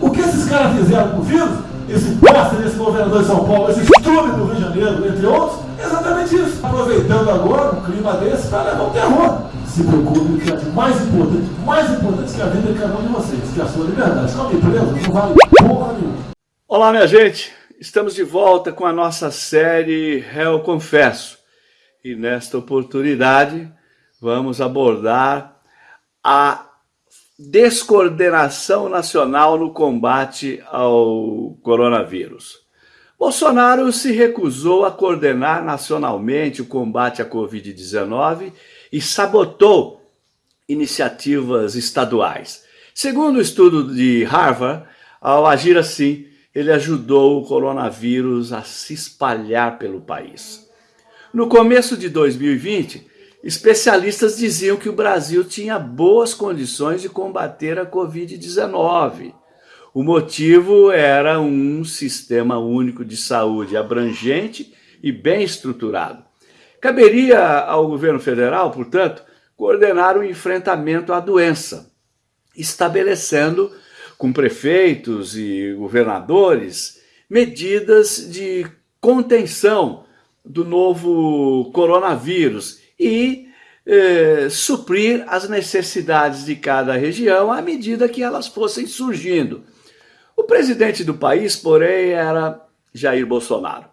O que esses caras fizeram com o vírus, esse bosta esse governador de São Paulo, esse estúpido do Rio de Janeiro, entre outros, é exatamente isso. Aproveitando agora um clima desse para levar o terror. Se preocupe que é mais importante, mais importante que a vida de cada um de vocês, que é a sua liberdade. Ficar preso não vale porra nenhuma. Olá, minha gente. Estamos de volta com a nossa série Réu Confesso. E nesta oportunidade vamos abordar a descoordenação nacional no combate ao coronavírus. Bolsonaro se recusou a coordenar nacionalmente o combate à Covid-19 e sabotou iniciativas estaduais. Segundo o estudo de Harvard, ao agir assim, ele ajudou o coronavírus a se espalhar pelo país. No começo de 2020, especialistas diziam que o Brasil tinha boas condições de combater a Covid-19. O motivo era um sistema único de saúde abrangente e bem estruturado. Caberia ao governo federal, portanto, coordenar o enfrentamento à doença, estabelecendo com prefeitos e governadores medidas de contenção do novo coronavírus e eh, suprir as necessidades de cada região à medida que elas fossem surgindo. O presidente do país, porém, era Jair Bolsonaro.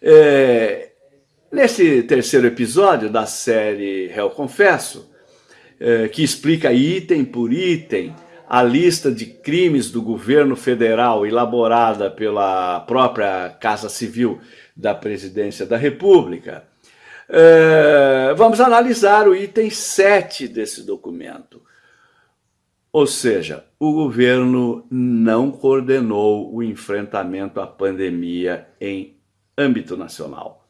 É, nesse terceiro episódio da série Réu Confesso, é, que explica item por item a lista de crimes do governo federal elaborada pela própria Casa Civil da Presidência da República, é, vamos analisar o item 7 desse documento. Ou seja, o governo não coordenou o enfrentamento à pandemia em âmbito nacional.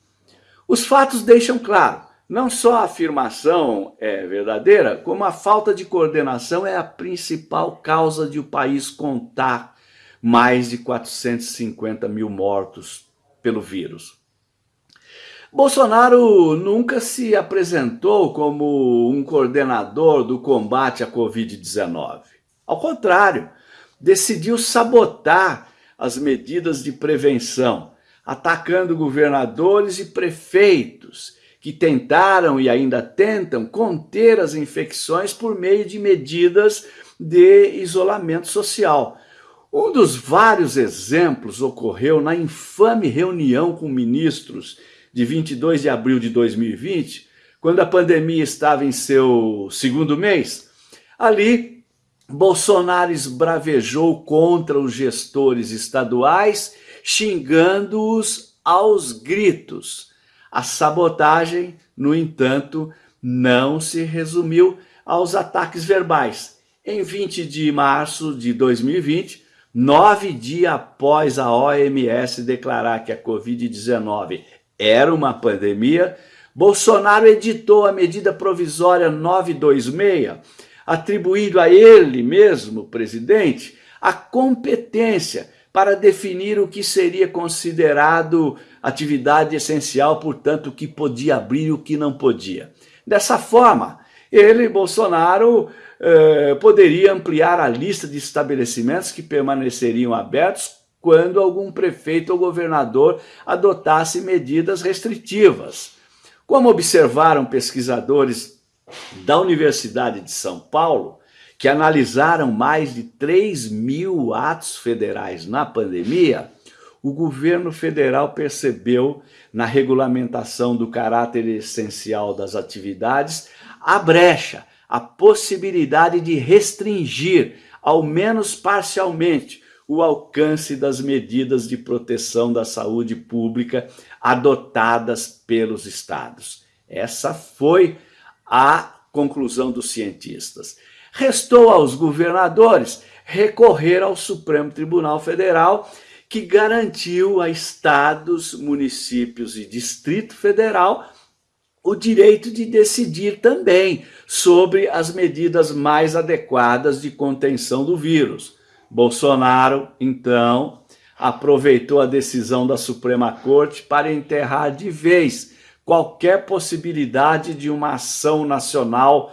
Os fatos deixam claro não só a afirmação é verdadeira, como a falta de coordenação é a principal causa de o país contar mais de 450 mil mortos pelo vírus. Bolsonaro nunca se apresentou como um coordenador do combate à Covid-19. Ao contrário, decidiu sabotar as medidas de prevenção, atacando governadores e prefeitos que tentaram e ainda tentam conter as infecções por meio de medidas de isolamento social. Um dos vários exemplos ocorreu na infame reunião com ministros de 22 de abril de 2020, quando a pandemia estava em seu segundo mês. Ali, Bolsonaro esbravejou contra os gestores estaduais, xingando-os aos gritos. A sabotagem, no entanto, não se resumiu aos ataques verbais. Em 20 de março de 2020, nove dias após a OMS declarar que a Covid-19 era uma pandemia, Bolsonaro editou a medida provisória 926, atribuindo a ele mesmo, presidente, a competência para definir o que seria considerado atividade essencial, portanto, o que podia abrir e o que não podia. Dessa forma, ele, Bolsonaro, eh, poderia ampliar a lista de estabelecimentos que permaneceriam abertos quando algum prefeito ou governador adotasse medidas restritivas. Como observaram pesquisadores da Universidade de São Paulo, que analisaram mais de 3 mil atos federais na pandemia, o governo federal percebeu na regulamentação do caráter essencial das atividades a brecha, a possibilidade de restringir, ao menos parcialmente, o alcance das medidas de proteção da saúde pública adotadas pelos estados. Essa foi a conclusão dos cientistas. Restou aos governadores recorrer ao Supremo Tribunal Federal, que garantiu a estados, municípios e Distrito Federal o direito de decidir também sobre as medidas mais adequadas de contenção do vírus. Bolsonaro, então, aproveitou a decisão da Suprema Corte para enterrar de vez qualquer possibilidade de uma ação nacional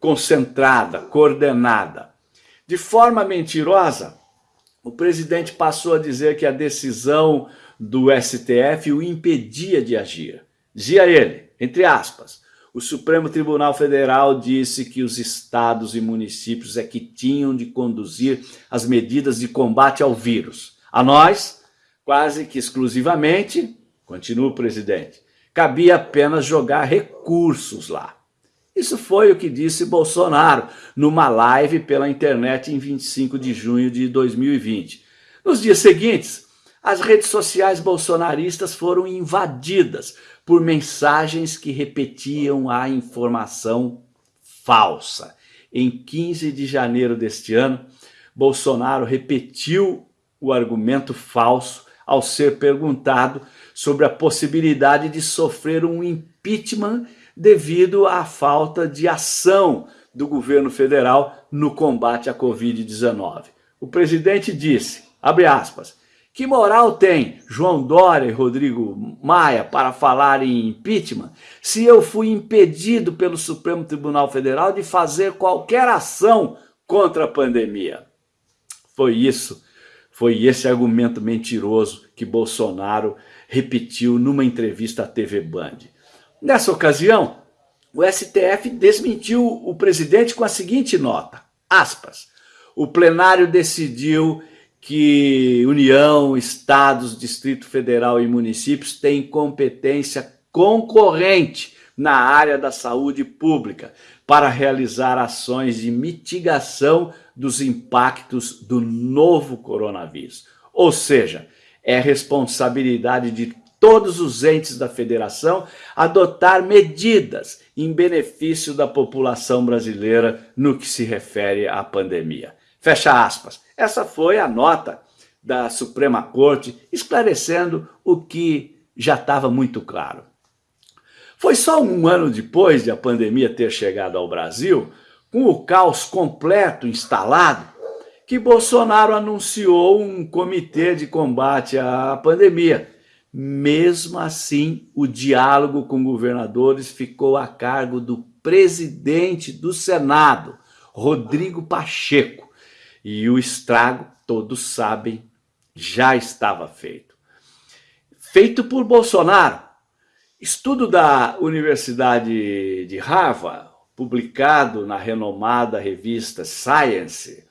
concentrada, coordenada. De forma mentirosa, o presidente passou a dizer que a decisão do STF o impedia de agir. Dizia ele, entre aspas, o Supremo Tribunal Federal disse que os estados e municípios é que tinham de conduzir as medidas de combate ao vírus. A nós, quase que exclusivamente, continua o presidente, cabia apenas jogar recursos lá. Isso foi o que disse Bolsonaro numa live pela internet em 25 de junho de 2020. Nos dias seguintes, as redes sociais bolsonaristas foram invadidas por mensagens que repetiam a informação falsa. Em 15 de janeiro deste ano, Bolsonaro repetiu o argumento falso ao ser perguntado sobre a possibilidade de sofrer um impeachment devido à falta de ação do governo federal no combate à Covid-19. O presidente disse, abre aspas, que moral tem João Dória e Rodrigo Maia para falar em impeachment se eu fui impedido pelo Supremo Tribunal Federal de fazer qualquer ação contra a pandemia? Foi isso, foi esse argumento mentiroso que Bolsonaro repetiu numa entrevista à TV Band. Nessa ocasião, o STF desmentiu o presidente com a seguinte nota, aspas, o plenário decidiu que União, Estados, Distrito Federal e municípios têm competência concorrente na área da saúde pública para realizar ações de mitigação dos impactos do novo coronavírus. Ou seja, é responsabilidade de todos os entes da federação adotar medidas em benefício da população brasileira no que se refere à pandemia. Fecha aspas. Essa foi a nota da Suprema Corte esclarecendo o que já estava muito claro. Foi só um ano depois de a pandemia ter chegado ao Brasil, com o caos completo instalado, que Bolsonaro anunciou um comitê de combate à pandemia, mesmo assim, o diálogo com governadores ficou a cargo do presidente do Senado, Rodrigo Pacheco, e o estrago, todos sabem, já estava feito. Feito por Bolsonaro. Estudo da Universidade de Harvard, publicado na renomada revista Science,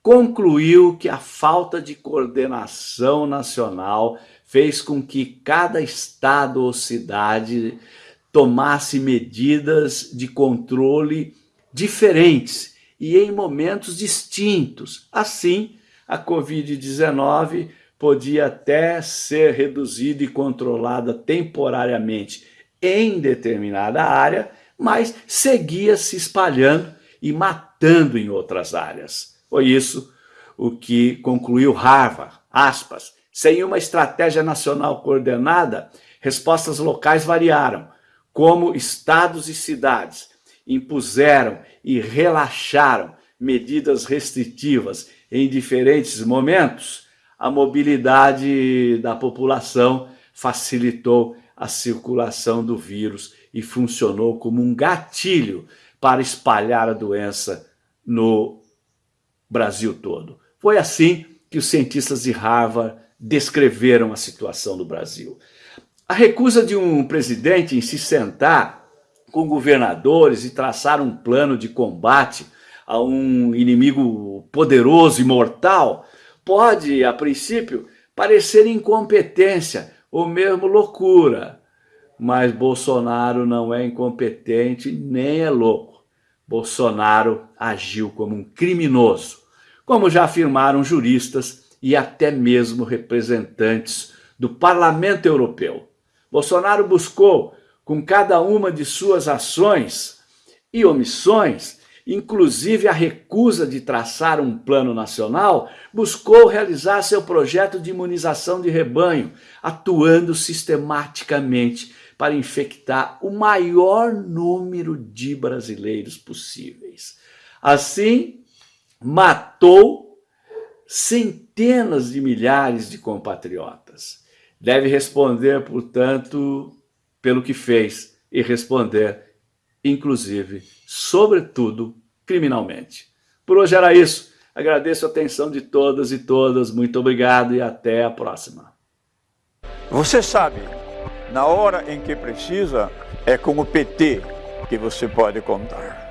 concluiu que a falta de coordenação nacional fez com que cada estado ou cidade tomasse medidas de controle diferentes e em momentos distintos. Assim, a Covid-19 podia até ser reduzida e controlada temporariamente em determinada área, mas seguia se espalhando e matando em outras áreas. Foi isso o que concluiu Harvard, aspas, sem uma estratégia nacional coordenada, respostas locais variaram, como estados e cidades impuseram e relaxaram medidas restritivas em diferentes momentos, a mobilidade da população facilitou a circulação do vírus e funcionou como um gatilho para espalhar a doença no Brasil todo. Foi assim que os cientistas de Harvard descreveram a situação do Brasil. A recusa de um presidente em se sentar com governadores e traçar um plano de combate a um inimigo poderoso e mortal pode, a princípio, parecer incompetência ou mesmo loucura. Mas Bolsonaro não é incompetente nem é louco. Bolsonaro agiu como um criminoso, como já afirmaram juristas e até mesmo representantes do Parlamento Europeu. Bolsonaro buscou, com cada uma de suas ações e omissões, inclusive a recusa de traçar um plano nacional, buscou realizar seu projeto de imunização de rebanho, atuando sistematicamente para infectar o maior número de brasileiros possíveis. Assim, matou centenas de milhares de compatriotas. Deve responder, portanto, pelo que fez e responder inclusive, sobretudo, criminalmente. Por hoje era isso. Agradeço a atenção de todas e todas. Muito obrigado e até a próxima. Você sabe, na hora em que precisa, é com o PT que você pode contar.